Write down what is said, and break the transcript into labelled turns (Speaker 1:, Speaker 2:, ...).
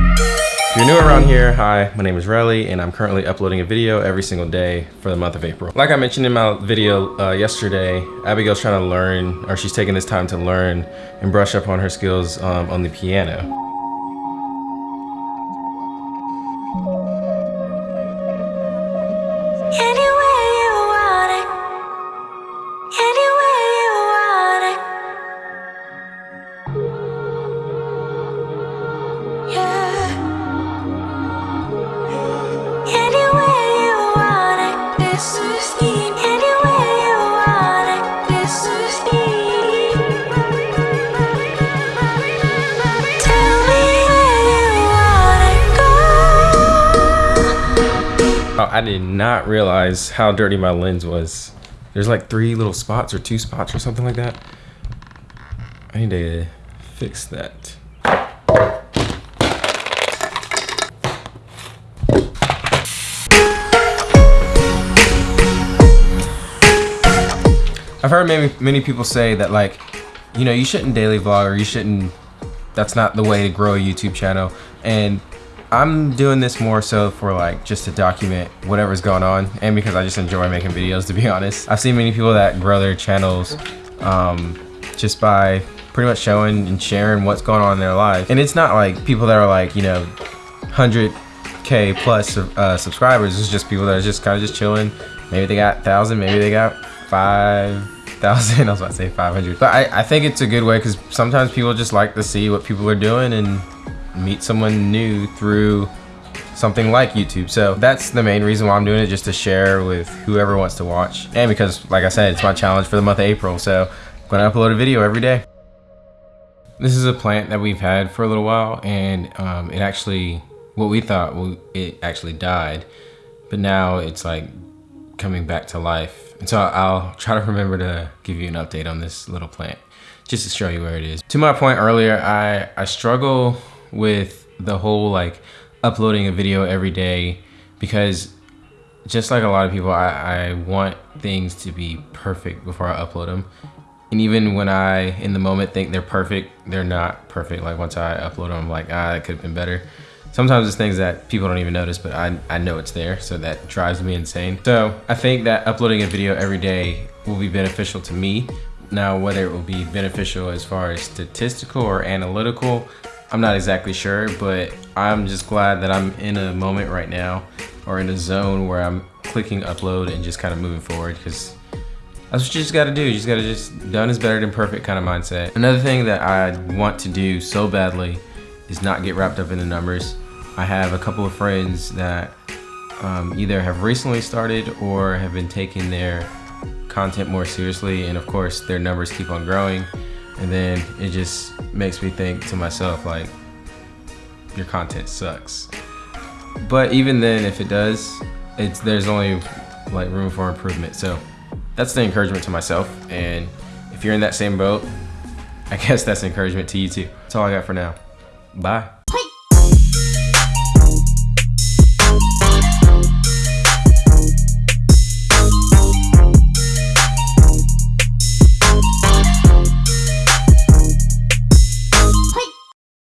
Speaker 1: If you're new around here, hi, my name is Riley and I'm currently uploading a video every single day for the month of April. Like I mentioned in my video uh, yesterday, Abigail's trying to learn, or she's taking this time to learn and brush up on her skills um, on the piano. I did not realize how dirty my lens was. There's like three little spots or two spots or something like that. I need to fix that. I've heard many, many people say that like, you know, you shouldn't daily vlog or you shouldn't, that's not the way to grow a YouTube channel. And I'm doing this more so for like just to document whatever's going on and because I just enjoy making videos to be honest. I've seen many people that grow their channels um, just by pretty much showing and sharing what's going on in their life. And it's not like people that are like, you know, 100k plus uh, subscribers. It's just people that are just kind of just chilling. Maybe they got 1,000, maybe they got 5,000. I was about to say 500. But I, I think it's a good way because sometimes people just like to see what people are doing and meet someone new through something like YouTube. So that's the main reason why I'm doing it, just to share with whoever wants to watch. And because, like I said, it's my challenge for the month of April. So I'm gonna upload a video every day. This is a plant that we've had for a little while and um, it actually, what we thought, well, it actually died. But now it's like coming back to life. And so I'll try to remember to give you an update on this little plant just to show you where it is. To my point earlier, I, I struggle with the whole like uploading a video every day because just like a lot of people, I, I want things to be perfect before I upload them. And even when I, in the moment, think they're perfect, they're not perfect. Like once I upload them, I'm like, ah, it could have been better. Sometimes it's things that people don't even notice, but I, I know it's there, so that drives me insane. So I think that uploading a video every day will be beneficial to me. Now, whether it will be beneficial as far as statistical or analytical, I'm not exactly sure, but I'm just glad that I'm in a moment right now or in a zone where I'm clicking upload and just kind of moving forward because that's what you just gotta do. You just gotta just done is better than perfect kind of mindset. Another thing that I want to do so badly is not get wrapped up in the numbers. I have a couple of friends that um, either have recently started or have been taking their content more seriously and of course their numbers keep on growing and then it just makes me think to myself like your content sucks. But even then if it does it's there's only like room for improvement. So that's the encouragement to myself. And if you're in that same boat I guess that's encouragement to you too. That's all I got for now. Bye